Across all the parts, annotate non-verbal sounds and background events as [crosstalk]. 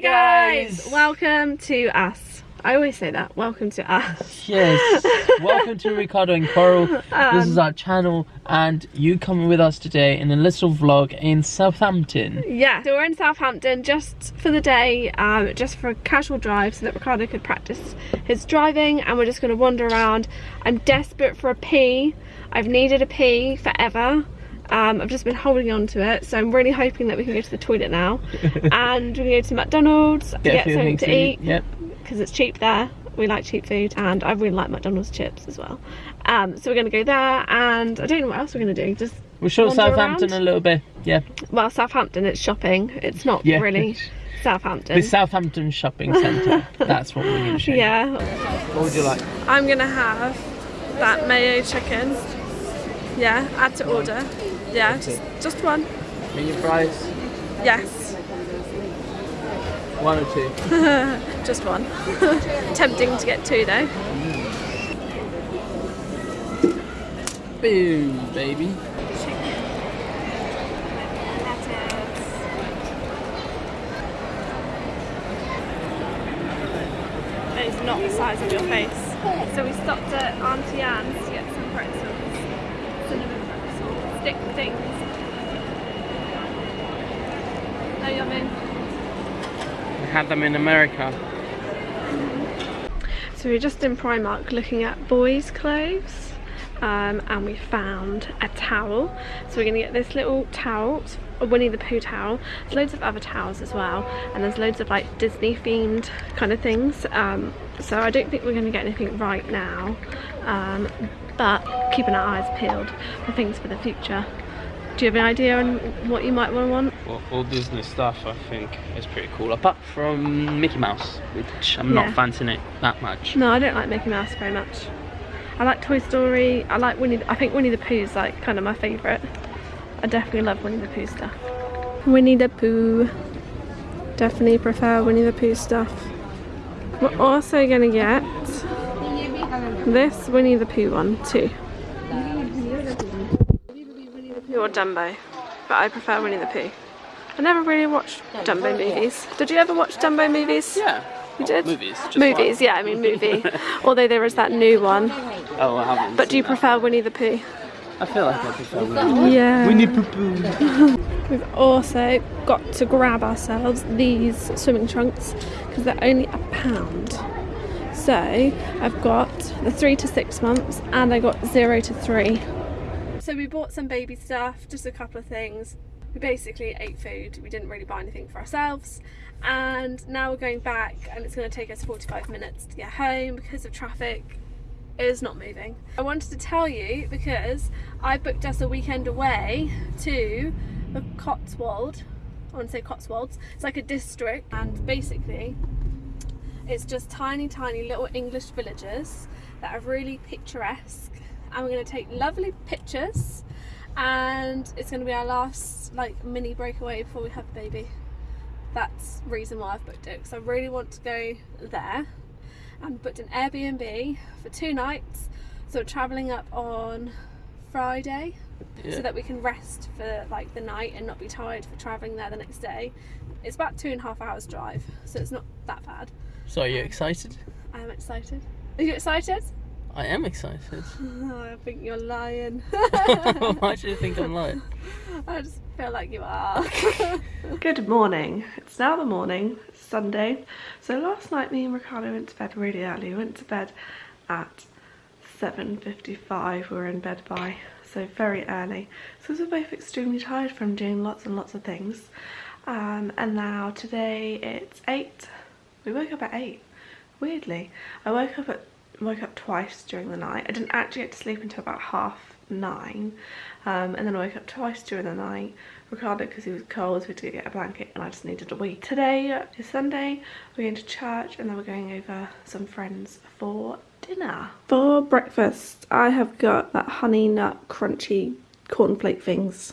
Hey guys, welcome to us. I always say that. Welcome to us. Yes. [laughs] Welcome to Ricardo and Coral. this is Um, our channel, and you coming with us today in a little vlog in Southampton. Yeah, so we're in Southampton just for the day, um, just for a casual drive so that Ricardo could practice his driving and we're just going to wander around. I'm desperate for a pee. I've needed a pee forever. Um, I've just been holding on to it, so I'm really hoping that we can go to the toilet now. [laughs] and we're going to go to McDonald's to get, a something to eat. Yep. because it's cheap there. We like cheap food and I really like McDonald's chips as well. Um, so we're going to go there and I don't know what else we're going to do. Just, We'll show Southampton around? a little bit. Yeah. well, Southampton, it's shopping. It's not Yeah. really [laughs] Southampton. The Southampton Shopping Centre. That's what we're going you. yeah. What would you like? I'm going to have that mayo chicken. Yeah, add to order. Yeah, just, just one. Medium fries. Yes, One or two. [laughs] just one. [laughs] Tempting to get two though. Boom, baby. It's not the size of your face. So we stopped at Auntie Anne's to get some pretzels. Cinnamon pretzels. Stick things. No yummy. We had them in America. So we we're just in Primark looking at boys' clothes um, and we found a towel. So we're going to get this little towel, a Winnie the Pooh towel. There's loads of other towels as well and there's loads of like Disney themed kind of things. Um, so I don't think we're going to get anything right now um, but keeping our eyes peeled for things for the future. Do you have an idea on what you might want? to Well, all Disney stuff, I think, is pretty cool. Apart from Mickey Mouse, which I'm Yeah. not fancying it that much. No, I don't like Mickey Mouse very much. I like Toy Story. I like Winnie. I think Winnie the Pooh's like kind of my favourite. I definitely love Winnie the Pooh stuff. Winnie the Pooh. Definitely prefer Winnie the Pooh stuff. We're also gonna get this Winnie the Pooh one too. Or Dumbo, but I prefer Winnie the Pooh. I never really watched Dumbo movies. Did you ever watch Dumbo movies? Yeah. You did? Movies. Movies, one. yeah, I mean movie. [laughs] Although there is that new one. Oh, I haven't. But do you seen that. prefer Winnie the Pooh? I feel like I prefer Winnie. Yeah. Winnie Pooh Pooh. [laughs] We've also got to grab ourselves these swimming trunks because they're only a pound. So I've got the three to six months and I got zero to three. So we bought some baby stuff, just a couple of things. We basically ate food. We didn't really buy anything for ourselves. And now we're going back and it's going to take us 45 minutes to get home because of traffic. is not moving. I wanted to tell you because I booked us a weekend away to the Cotswold. I want to say Cotswolds. It's like a district and basically it's just tiny tiny little English villages that are really picturesque and we're going to take lovely pictures and it's going to be our last like mini breakaway before we have a baby. That's the reason why I've booked it because I really want to go there and booked an Airbnb for two nights so we're travelling up on Friday Yeah. so that we can rest for like the night and not be tired for travelling there the next day. It's about two and a half hours drive so it's not that bad. So, are you excited? I am excited. Are you excited? I am excited. [laughs] Oh, I think you're lying. [laughs] Why do you think I'm lying? [laughs] I just feel like you are. Good morning. It's now the morning, it's Sunday. So last night me and Ricardo went to bed really early. We went to bed at 7.55. We were in bed by, so very early. So we were both extremely tired from doing lots and lots of things. Um, and now today it's 8. We woke up at 8. Weirdly. I woke up at woke up twice during the night. I didn't actually get to sleep until about half nine. Um, and then I woke up twice during the night. Ricardo, because he was cold, so we had to get a blanket and I just needed a wee. Today is Sunday. We're going to church and then we're going over some friends for dinner. For breakfast, I have got that honey nut crunchy cornflake things.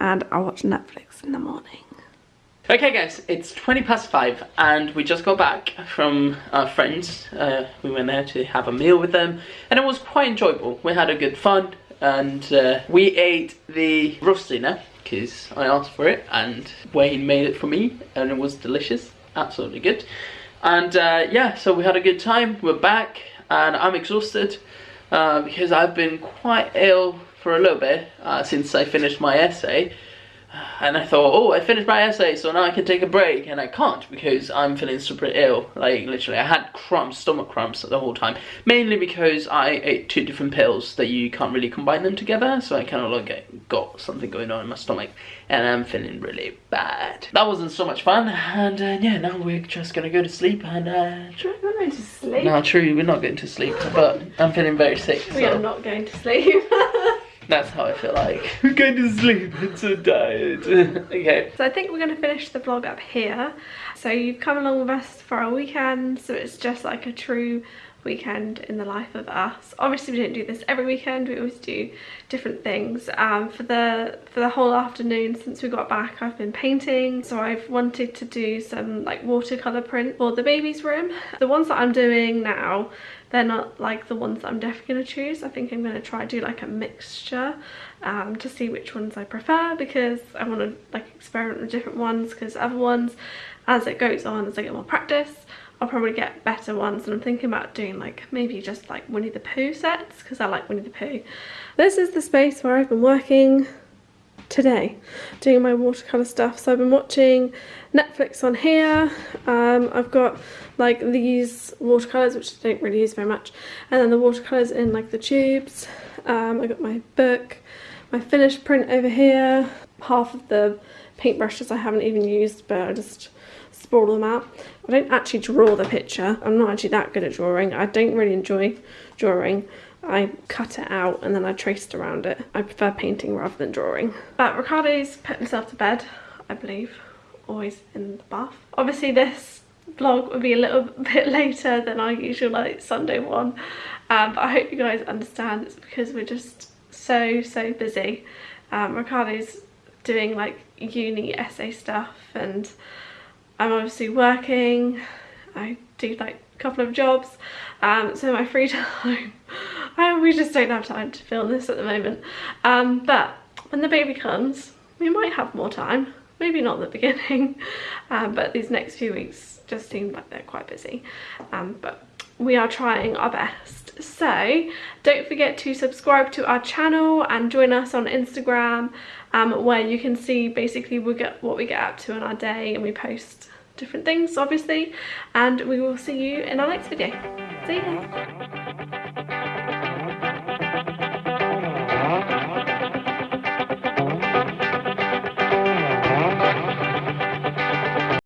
And I watch Netflix in the morning. Okay guys, it's 20 past 5 and we just got back from our friends. Uh, we went there to have a meal with them and it was quite enjoyable. We had a good fun and uh, we ate the roast dinner because I asked for it and Wayne made it for me and it was delicious. absolutely good. And uh, yeah, so we had a good time. We're back, and I'm exhausted uh, because I've been quite ill for a little bit uh, since I finished my essay and I thought, oh, I finished my essay, so now I can take a break, and I can't because I'm feeling super ill. Like literally, I had cramps, stomach cramps the whole time, mainly because I ate two different pills that you can't really combine them together. So I kind of like got something going on in my stomach, and I'm feeling really bad. That wasn't so much fun, and uh, yeah, now we're just gonna go to sleep and. Uh, we're going to sleep. No, true, we're not going to sleep, but I'm feeling very sick. We so. are not going to sleep. [laughs] That's how I feel like. [laughs] We're going to sleep, I'm so tired. okay. So I think we're going to finish the vlog up here. So you've come along with us for our weekend, so it's just like a true weekend in the life of us. Obviously we don't do this every weekend we always do different things. Um, for the for the whole afternoon since we got back I've been painting. So I've wanted to do some like watercolor print for the baby's room. The ones that I'm doing now they're not like the ones that I'm definitely going to choose. I think I'm going to try do like a mixture um, to see which ones I prefer because I want to like experiment with different ones because other ones as it goes on as I get more practice I'll probably get better ones and I'm thinking about doing like maybe just like Winnie the Pooh sets because I like Winnie the Pooh. This is the space where I've been working today doing my watercolour stuff. So I've been watching Netflix on here. Um, I've got like these watercolours which I don't really use very much and then the watercolours in like the tubes. Um, I got my book my finished print over here half of the paintbrushes I haven't even used but I just sprawl them out I don't actually draw the picture I'm not actually that good at drawing I don't really enjoy drawing I cut it out and then I traced around it. I prefer painting rather than drawing. But Ricardo's put himself to bed, I believe, always in the bath. Obviously this vlog will be a little [laughs] bit later than our usual like Sunday one. Um, but I hope you guys understand it's because we're just so, so busy. Um, Ricardo's doing like uni essay stuff and I'm obviously working. I do like a couple of jobs. Um, so my free [laughs] time I, we just don't have time to film this at the moment. Um, but when the baby comes, we might have more time. Maybe not the [laughs] beginning, um, but these next few weeks just seem like they're quite busy. Um, but we are trying our best. So don't forget to subscribe to our channel and join us on Instagram um, where you can see basically we get what we get up to in our day and we post different things obviously and we will see you in our next video. See you